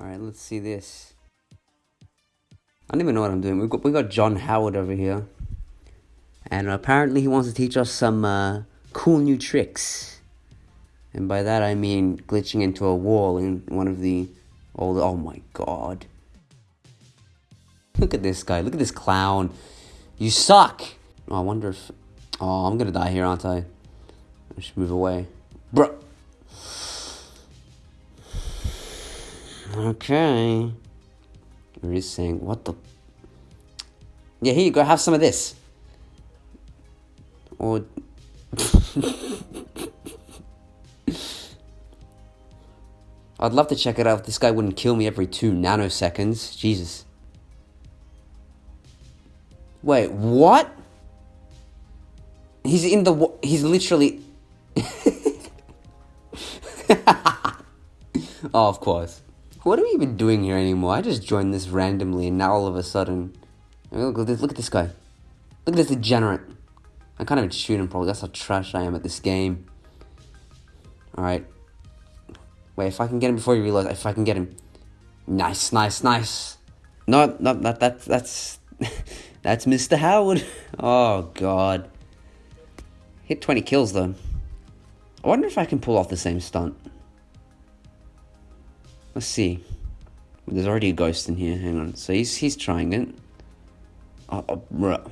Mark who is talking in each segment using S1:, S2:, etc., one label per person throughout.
S1: Alright, let's see this. I don't even know what I'm doing. We've got, we got John Howard over here. And apparently he wants to teach us some uh, cool new tricks. And by that I mean glitching into a wall in one of the old... Oh my god. Look at this guy. Look at this clown. You suck! Oh, I wonder if... Oh, I'm gonna die here, aren't I? I should move away. Bro. Okay. What is saying? What the? Yeah, here you go. Have some of this. Or. I'd love to check it out if this guy wouldn't kill me every two nanoseconds. Jesus. Wait, what? He's in the. He's literally. oh, of course. What are we even doing here anymore? I just joined this randomly and now all of a sudden... Look at this, look at this guy. Look at this degenerate. I can't even shoot him probably. That's how trash I am at this game. Alright. Wait, if I can get him before you realize, If I can get him... Nice, nice, nice. No, no, that, that, that's... that's Mr. Howard. Oh, God. Hit 20 kills, though. I wonder if I can pull off the same stunt. Let's see. There's already a ghost in here. Hang on. So he's he's trying it. Oh, oh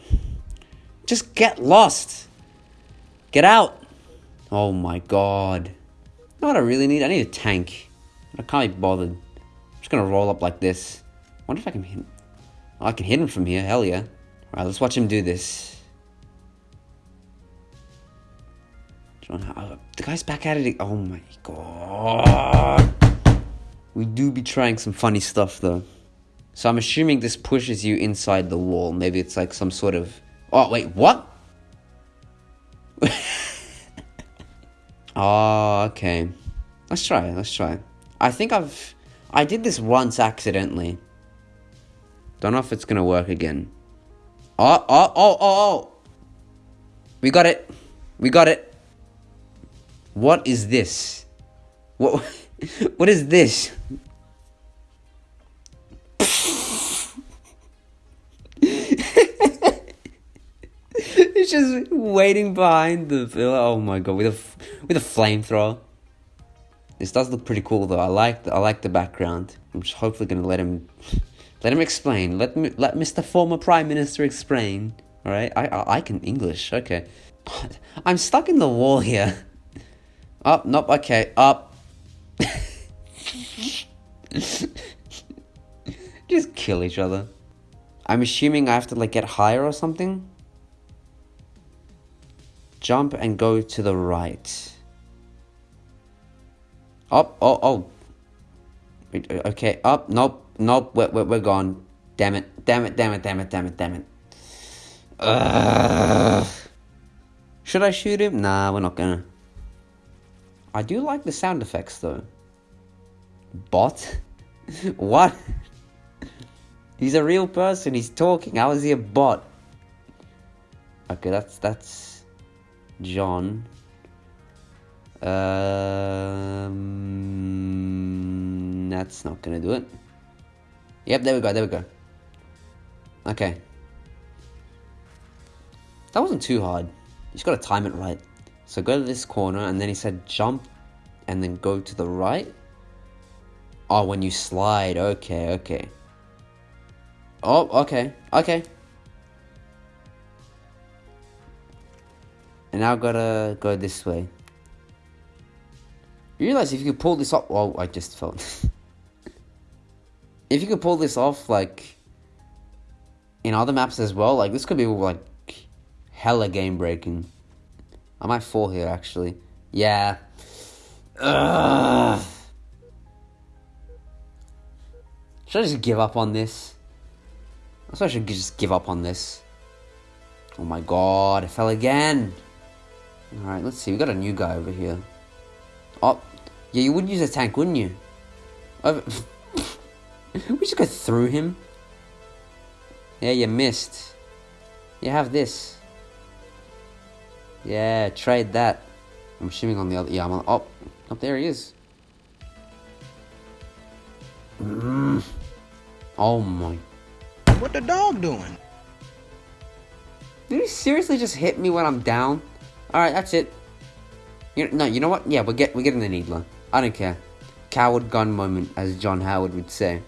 S1: Just get lost. Get out. Oh my god. What I really need? I need a tank. I can't be bothered. I'm just gonna roll up like this. wonder if I can hit him. Oh, I can hit him from here. Hell yeah. Alright, let's watch him do this. John, the guy's back at it. Oh my god. We do be trying some funny stuff though. So I'm assuming this pushes you inside the wall. Maybe it's like some sort of... Oh, wait, what? oh, okay. Let's try, let's try. I think I've... I did this once accidentally. Don't know if it's gonna work again. Oh, oh, oh, oh, oh! We got it. We got it. What is this? What... what is this? It's just waiting behind the pillar. Oh my god, with a with a flamethrower. This does look pretty cool though. I like the, I like the background. I'm just hopefully gonna let him let him explain. Let me let Mr. Former Prime Minister explain. All right, I I, I can English. Okay, I'm stuck in the wall here. Up, oh, nope. Okay, up. Just kill each other. I'm assuming I have to like get higher or something. Jump and go to the right. Up, oh, oh. Okay, up, nope, nope, we're, we're, we're gone. Damn it, damn it, damn it, damn it, damn it, damn it. Ugh. Should I shoot him? Nah, we're not gonna. I do like the sound effects though. Bot? what? He's a real person, he's talking. How is he a bot? Okay, that's that's John. Um, that's not gonna do it. Yep, there we go, there we go. Okay. That wasn't too hard. You just gotta time it right. So go to this corner, and then he said jump, and then go to the right. Oh, when you slide. Okay, okay. Oh, okay, okay. And now I gotta go this way. You realize if you could pull this off... Oh, I just fell. if you could pull this off, like... In other maps as well, like, this could be, like, hella game-breaking. I might fall here, actually. Yeah. Ugh. Should I just give up on this? I suppose I should just give up on this. Oh my god, I fell again. Alright, let's see. We got a new guy over here. Oh, yeah, you would use a tank, wouldn't you? we just go through him. Yeah, you missed. You have this. Yeah, trade that. I'm assuming on the other. Yeah, I'm on. Oh, up there he is. Mm. Oh my.
S2: What the dog doing?
S1: Did he seriously just hit me when I'm down? Alright, that's it. You, no, you know what? Yeah, we're, get, we're getting the Needler. I don't care. Coward gun moment, as John Howard would say.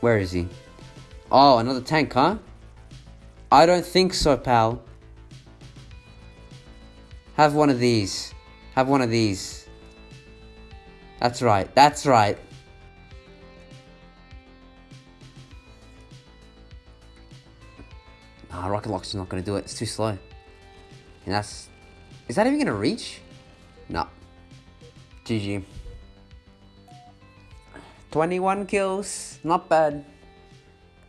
S1: Where is he? Oh, another tank, huh? I don't think so, pal. Have one of these. Have one of these. That's right. That's right. Ah, Rocket Launcher's not to do it. It's too slow. And that's... Is that even to reach? No. GG. 21 kills. Not bad.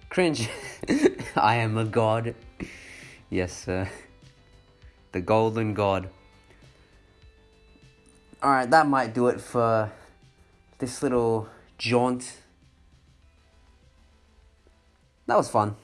S1: Cringe. I am a god. Yes, sir. The golden god. Alright, that might do it for this little jaunt. That was fun.